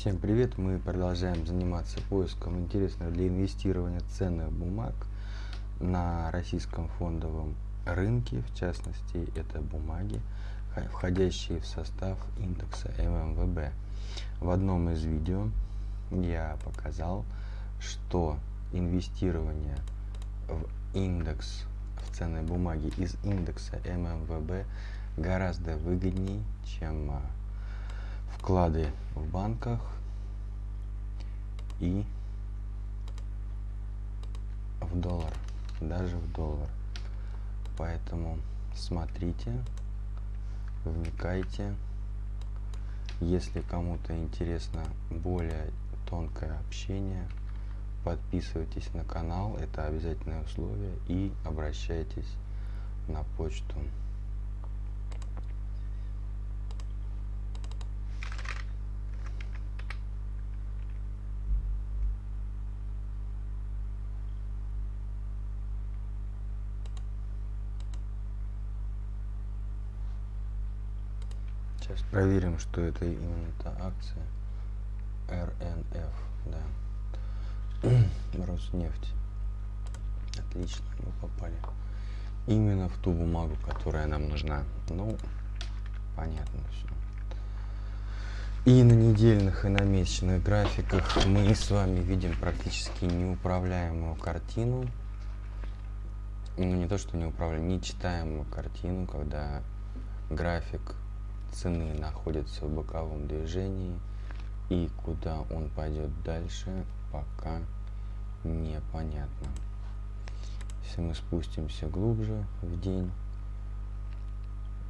Всем привет! Мы продолжаем заниматься поиском интересных для инвестирования ценных бумаг на российском фондовом рынке. В частности, это бумаги, входящие в состав индекса ММВБ. В одном из видео я показал, что инвестирование в индекс в ценные бумаги из индекса ММВБ гораздо выгоднее, чем а, вклады в банках и в доллар, даже в доллар. Поэтому смотрите, вникайте. Если кому-то интересно более тонкое общение, подписывайтесь на канал, это обязательное условие, и обращайтесь на почту. Сейчас проверим, что это именно та акция. РНФ, да. Роснефть. Отлично, мы попали. Именно в ту бумагу, которая нам нужна. Ну, понятно все. И на недельных, и на месячных графиках мы с вами видим практически неуправляемую картину. Ну, не то, что неуправляемую, нечитаемую картину, когда график цены находится в боковом движении и куда он пойдет дальше пока непонятно. Если мы спустимся глубже в день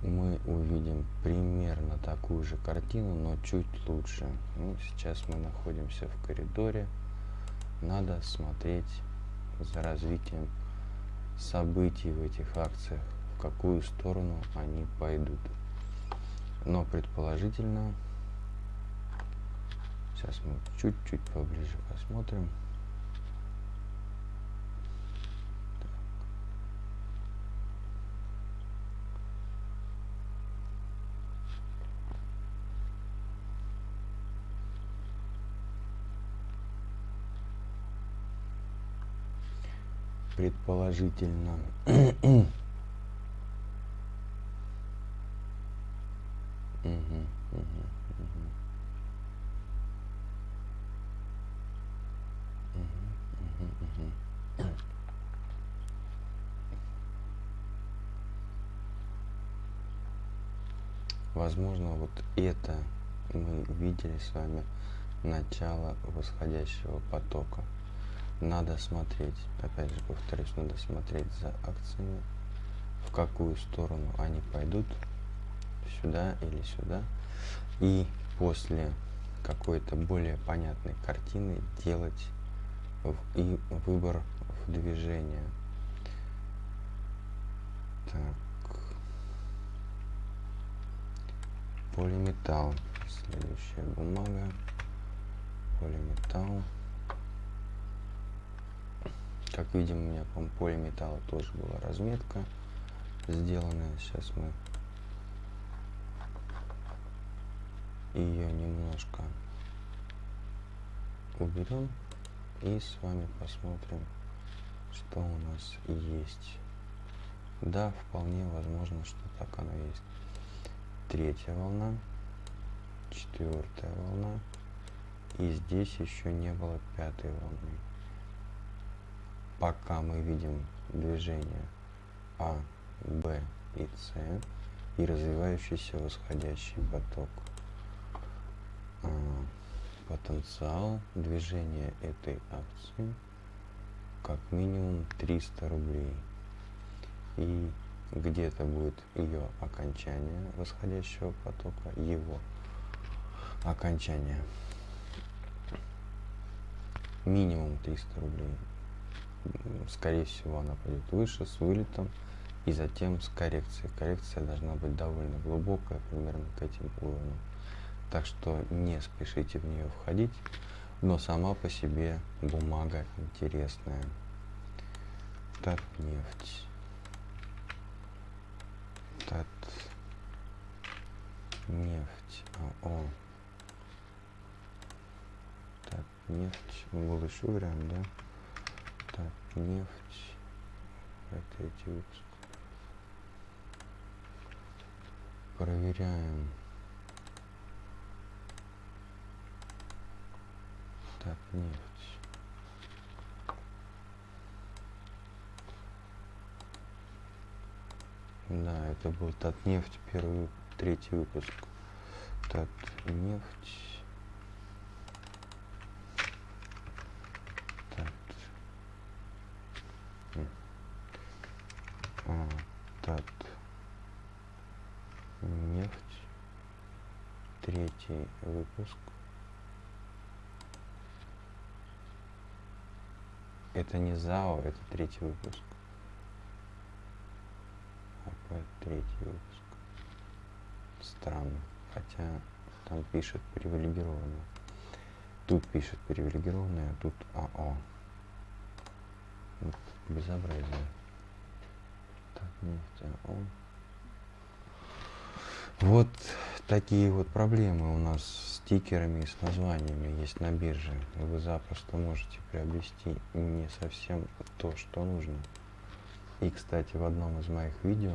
мы увидим примерно такую же картину но чуть лучше. Ну, сейчас мы находимся в коридоре. Надо смотреть за развитием событий в этих акциях в какую сторону они пойдут но предположительно сейчас мы чуть-чуть поближе посмотрим. Предположительно Возможно, вот это мы видели с вами начало восходящего потока. Надо смотреть, опять же повторюсь, надо смотреть за акциями, в какую сторону они пойдут, сюда или сюда. И после какой-то более понятной картины делать и выбор в движение. Так. Полиметалл. Следующая бумага. Полиметалл. Как видим, у меня по полиметаллу тоже была разметка сделанная. Сейчас мы ее немножко уберем и с вами посмотрим что у нас есть. Да вполне возможно что так оно есть. Третья волна четвертая волна. И здесь еще не было пятой волны. Пока мы видим движение а б и с и развивающийся восходящий поток потенциал движения этой акции как минимум 300 рублей. И где-то будет ее окончание восходящего потока его окончание. Минимум 300 рублей. Скорее всего она пойдет выше с вылетом и затем с коррекцией. Коррекция должна быть довольно глубокая примерно к этим уровням так что не спешите в нее входить но сама по себе бумага интересная так нефть Тат нефть АО нефть. Был еще вариант, да? Так, нефть. Это третий выпуск. Проверяем. Так, нефть. Да, это был Татнефть, первый, третий выпуск. Татнефть. Тат. А, Тат. Нефть. Третий выпуск. Это не ЗАО, это третий выпуск. АП третий выпуск. Странно. Хотя там пишет привилегированно. Тут пишет привилегированное, а тут АО. Вот безобразие. Так, нефть АО. Вот такие вот проблемы у нас с стикерами и с названиями есть на бирже. Вы запросто можете приобрести не совсем то, что нужно. И, кстати, в одном из моих видео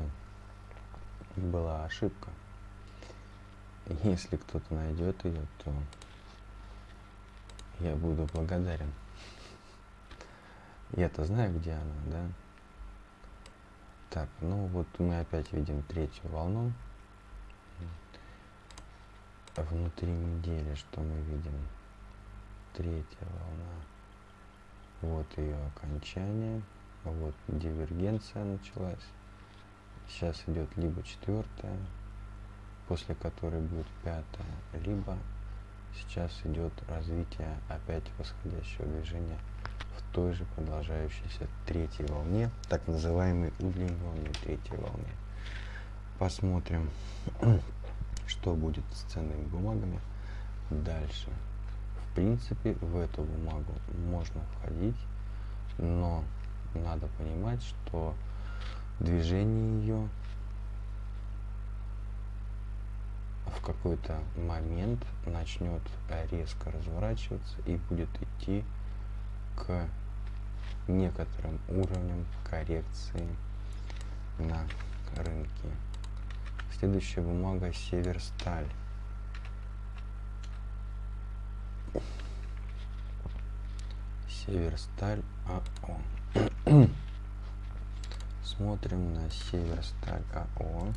была ошибка. Если кто-то найдет ее, то я буду благодарен. Я-то знаю, где она, да? Так, ну вот мы опять видим третью волну. Внутри недели что мы видим? Третья волна. Вот ее окончание. Вот дивергенция началась. Сейчас идет либо четвертая, после которой будет пятая, либо сейчас идет развитие опять восходящего движения в той же продолжающейся третьей волне, так называемой удлиненной третьей волне. Посмотрим, что будет с ценными бумагами дальше. В принципе, в эту бумагу можно входить, но надо понимать, что движение ее в какой-то момент начнет резко разворачиваться и будет идти к некоторым уровням коррекции на рынке. Следующая бумага Северсталь. Северсталь АО. Смотрим на Северсталь АО.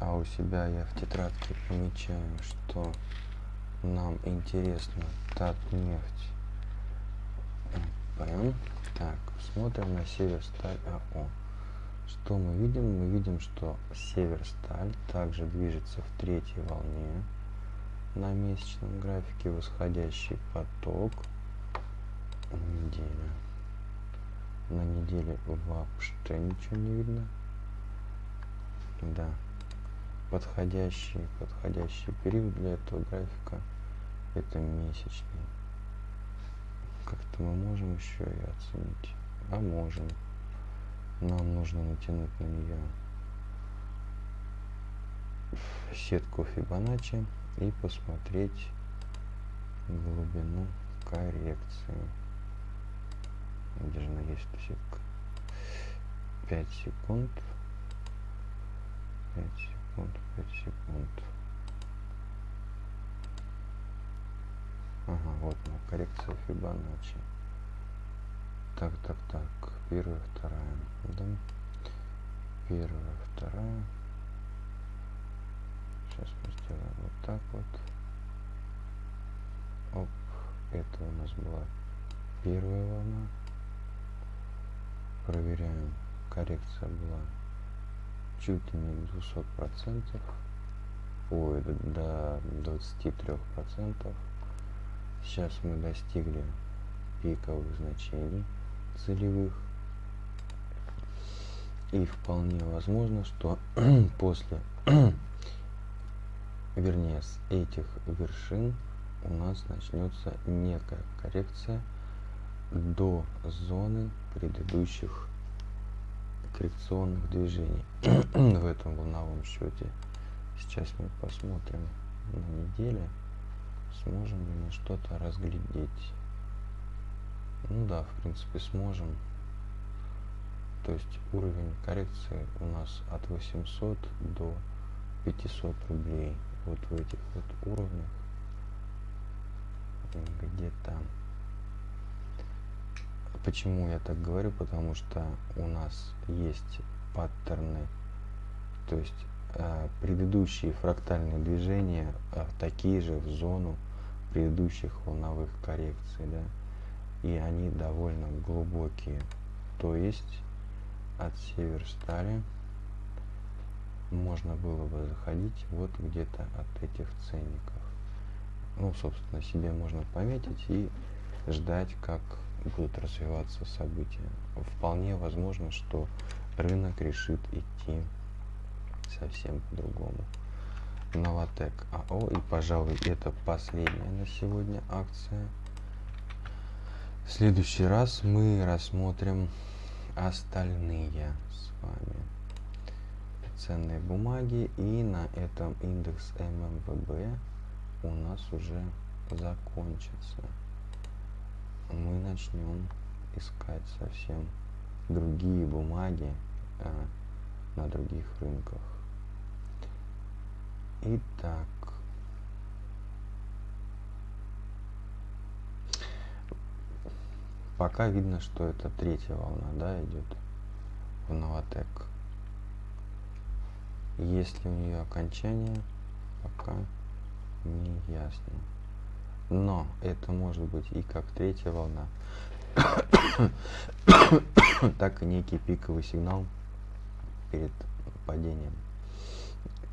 А у себя я в тетрадке помечаю, что нам интересно Татнефть. Прям. Так, смотрим на Северсталь АО. Что мы видим? Мы видим, что Северсталь также движется в третьей волне на месячном графике восходящий поток неделя на неделе вообще ничего не видно да подходящий подходящий период для этого графика это месячный как-то мы можем еще и оценить а можем нам нужно натянуть на нее сетку Фибоначчи и посмотреть глубину коррекции. Где же она есть эта сетка? 5 секунд. 5 секунд, 5 секунд. Ага, вот она, коррекция Фибоначчи. Так, так, так. Первая, вторая. Да. Первая, вторая. Сейчас мы сделаем вот так вот. Оп. Это у нас была первая волна. Проверяем. Коррекция была чуть не 200 процентов. Ой, до 23 процентов. Сейчас мы достигли пиковых значений целевых. И вполне возможно, что после вернее с этих вершин у нас начнется некая коррекция до зоны предыдущих коррекционных движений в этом волновом счете сейчас мы посмотрим на неделе сможем ли мы что-то разглядеть. Ну да, в принципе, сможем. То есть уровень коррекции у нас от 800 до 500 рублей. Вот в этих вот уровнях где-то. Почему я так говорю? Потому что у нас есть паттерны, то есть предыдущие фрактальные движения э, такие же в зону предыдущих волновых коррекций, да, и они довольно глубокие. То есть от Северстали можно было бы заходить вот где-то от этих ценников. Ну, собственно, себе можно пометить и ждать, как будут развиваться события. Вполне возможно, что рынок решит идти совсем по-другому. Новотек АО и, пожалуй, это последняя на сегодня акция. В следующий раз мы рассмотрим остальные с вами ценные бумаги и на этом индекс ММВБ у нас уже закончится мы начнем искать совсем другие бумаги а, на других рынках итак. Пока видно что это третья волна да идет в новотек. Есть ли у нее окончание? Пока не ясно. Но это может быть и как третья волна. Так и некий пиковый сигнал перед падением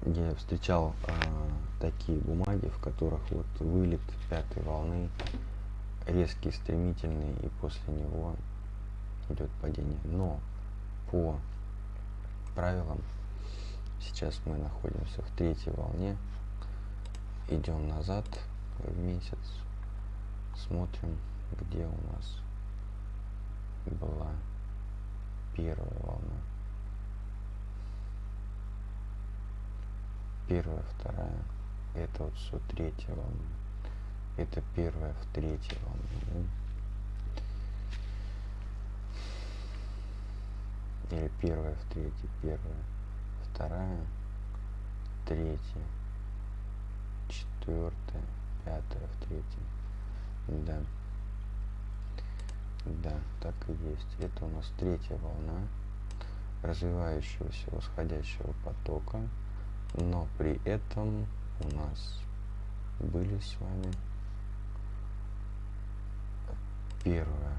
я встречал э, такие бумаги в которых вот вылет пятой волны резкий, стремительный, и после него идет падение. Но по правилам сейчас мы находимся в третьей волне, идем назад в месяц, смотрим, где у нас была первая волна. Первая, вторая, это вот все третья волна. Это первая в третьей волне да? или первая в третьей первая вторая третья четвертая пятая в третьей. Да. Да так и есть. Это у нас третья волна развивающегося восходящего потока но при этом у нас были с вами первое.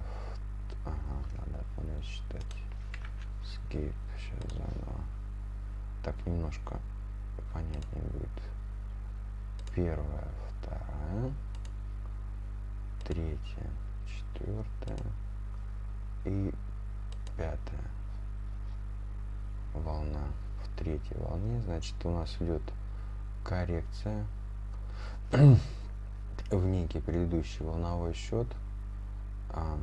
Ага, надо понять считать. Skip. Сейчас заново. Так немножко понятнее будет. Первая, вторая, третья, четвертая и пятая волна. Третьей волне, значит, у нас идет коррекция в некий предыдущий волновой счет. А,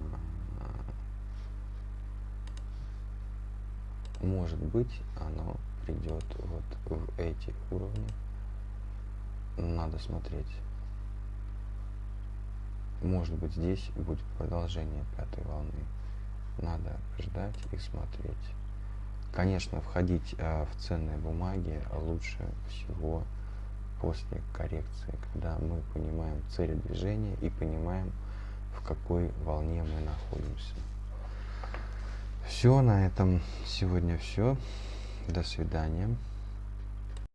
может быть оно придет вот в эти уровни. Надо смотреть. Может быть здесь будет продолжение пятой волны. Надо ждать и смотреть конечно входить а, в ценные бумаги лучше всего после коррекции когда мы понимаем цель движения и понимаем в какой волне мы находимся. Все, на этом сегодня все. До свидания.